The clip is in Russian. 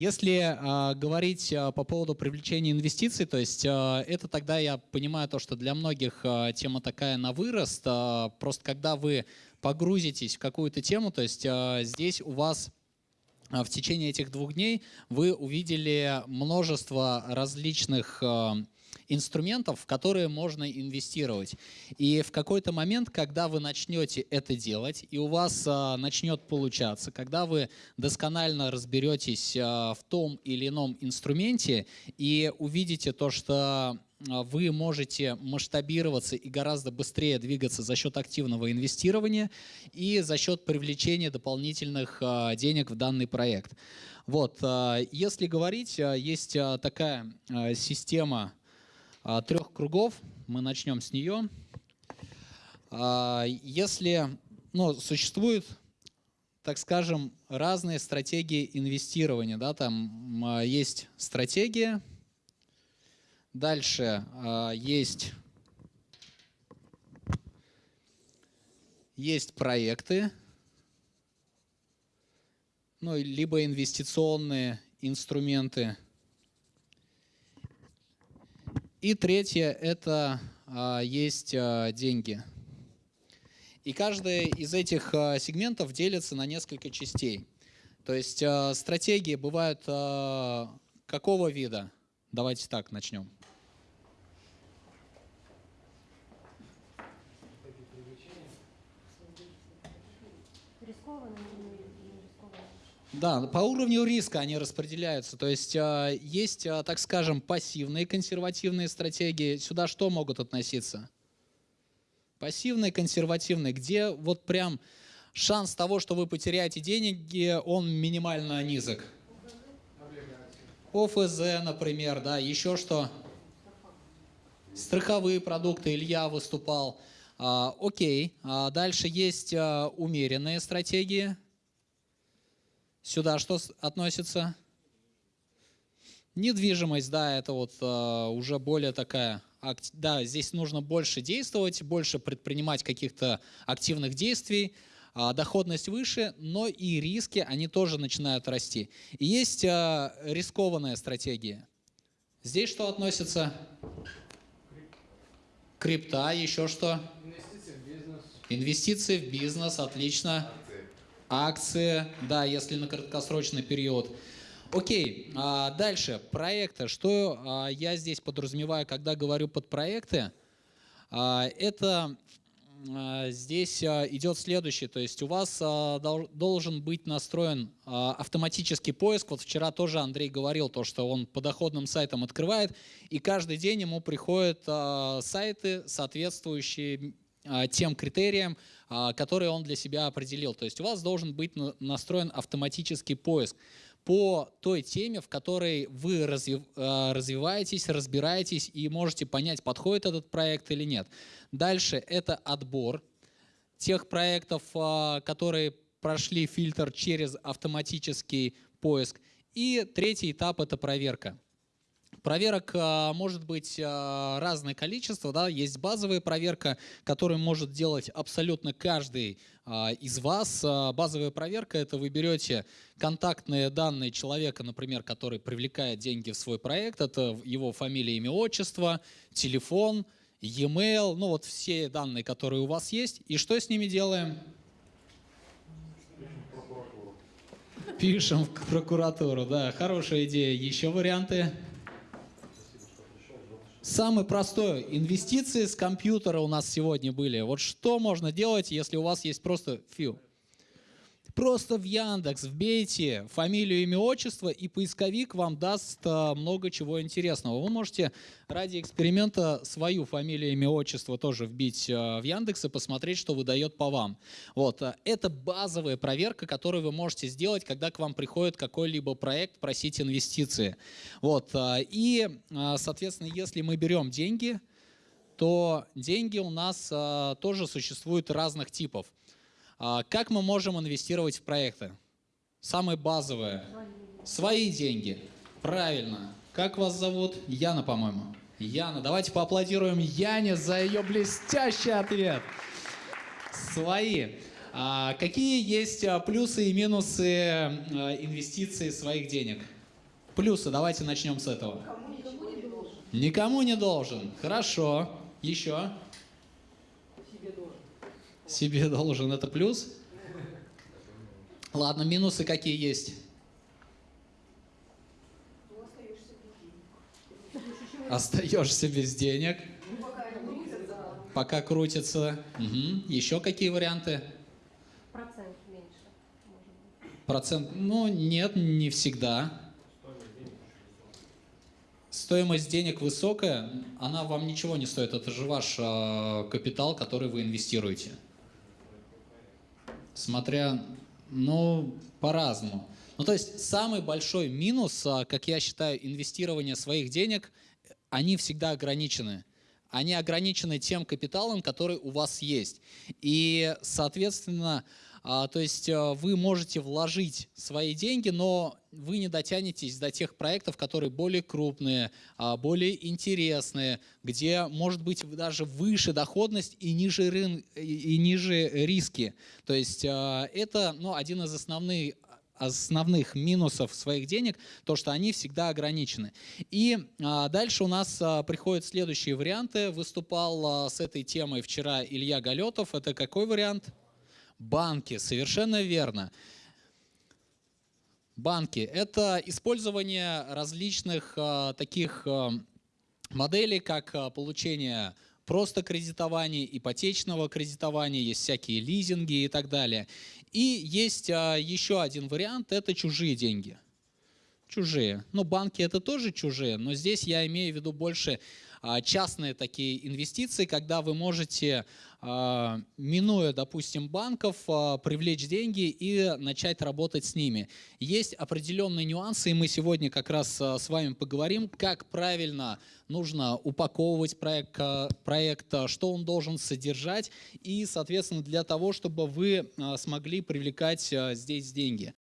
Если э, говорить э, по поводу привлечения инвестиций, то есть э, это тогда я понимаю то, что для многих э, тема такая на вырост. Э, просто когда вы погрузитесь в какую-то тему, то есть э, здесь у вас в течение этих двух дней вы увидели множество различных э, инструментов, в которые можно инвестировать. И в какой-то момент, когда вы начнете это делать, и у вас а, начнет получаться, когда вы досконально разберетесь а, в том или ином инструменте и увидите то, что а, вы можете масштабироваться и гораздо быстрее двигаться за счет активного инвестирования и за счет привлечения дополнительных а, денег в данный проект. Вот, а, если говорить, есть такая система трех кругов. Мы начнем с нее. А, если ну, существует, так скажем, разные стратегии инвестирования, да, там а, есть стратегия, дальше есть, есть проекты, ну, либо инвестиционные инструменты – и третье – это а, есть а, деньги. И каждый из этих а, сегментов делится на несколько частей. То есть стратегии бывают какого вида? Давайте так начнем. Рискованные да, по уровню риска они распределяются. То есть э, есть, э, так скажем, пассивные консервативные стратегии. Сюда что могут относиться? Пассивные, консервативные, где вот прям шанс того, что вы потеряете деньги, он минимально низок. ОФЗ, например, да, еще что? Страховые продукты, Илья выступал. А, окей, а дальше есть а, умеренные стратегии – Сюда что относится? Недвижимость, да, это вот э, уже более такая, да, здесь нужно больше действовать, больше предпринимать каких-то активных действий, э, доходность выше, но и риски, они тоже начинают расти. И есть э, рискованная стратегия. Здесь что относится? Крипта, еще что? Инвестиции в бизнес. Инвестиции в бизнес, отлично акции, да, если на краткосрочный период. Окей, а дальше, проекты. Что а, я здесь подразумеваю, когда говорю под проекты? А, это а, здесь идет следующее, то есть у вас дол, должен быть настроен автоматический поиск. Вот вчера тоже Андрей говорил, то, что он по доходным сайтам открывает, и каждый день ему приходят сайты, соответствующие тем критериям, а, которые он для себя определил. То есть у вас должен быть настроен автоматический поиск по той теме, в которой вы а, развиваетесь, разбираетесь и можете понять, подходит этот проект или нет. Дальше это отбор тех проектов, которые прошли фильтр через автоматический поиск. И третий этап – это проверка. Проверок а, может быть а, разное количество. Да? Есть базовая проверка, которую может делать абсолютно каждый а, из вас. Базовая проверка – это вы берете контактные данные человека, например, который привлекает деньги в свой проект. Это его фамилия, имя, отчество, телефон, e-mail, ну вот все данные, которые у вас есть. И что с ними делаем? Пишем в прокуратуру, да, хорошая идея. Еще варианты? Самый простой. Инвестиции с компьютера у нас сегодня были. Вот что можно делать, если у вас есть просто фью? Просто в Яндекс вбейте фамилию, имя, отчество, и поисковик вам даст а, много чего интересного. Вы можете ради эксперимента свою фамилию, имя, отчество тоже вбить а, в Яндекс и посмотреть, что выдает по вам. Вот. А, это базовая проверка, которую вы можете сделать, когда к вам приходит какой-либо проект просить инвестиции. Вот. И, соответственно, если мы берем деньги, то деньги у нас тоже существуют разных типов. А, как мы можем инвестировать в проекты? Самое базовое. Свои деньги. Правильно. Как вас зовут? Яна, по-моему. Яна. Давайте поаплодируем Яне за ее блестящий ответ. Свои. А какие есть а, плюсы и минусы а, инвестиций своих денег? Плюсы, давайте начнем с этого. Никому не должен. Хорошо. Еще. Себе должен. Себе должен. Это плюс? Ладно, минусы какие есть? Остаешься без денег. Пока крутится. Мгм. Еще какие варианты? Процент меньше. Процент? Ну, нет, не всегда. Стоимость денег высокая, она вам ничего не стоит. Это же ваш э, капитал, который вы инвестируете. Смотря, ну, по-разному. Ну, то есть самый большой минус, а, как я считаю, инвестирования своих денег, они всегда ограничены. Они ограничены тем капиталом, который у вас есть. И, соответственно, а, то есть а, вы можете вложить свои деньги, но вы не дотянетесь до тех проектов, которые более крупные, а, более интересные, где может быть даже выше доходность и ниже, рын, и ниже риски. То есть а, это ну, один из основных основных минусов своих денег, то, что они всегда ограничены. И а, дальше у нас приходят следующие варианты. Выступал с этой темой вчера Илья Галетов. Это какой вариант? Банки, совершенно верно. Банки – это использование различных а, таких а, моделей, как а, получение просто кредитования, ипотечного кредитования, есть всякие лизинги и так далее. И есть еще один вариант – это чужие деньги. Чужие. Ну, банки это тоже чужие, но здесь я имею в виду больше а, частные такие инвестиции, когда вы можете, а, минуя, допустим, банков, а, привлечь деньги и начать работать с ними. Есть определенные нюансы, и мы сегодня как раз с вами поговорим, как правильно нужно упаковывать проект, проект, что он должен содержать, и, соответственно, для того, чтобы вы смогли привлекать здесь деньги.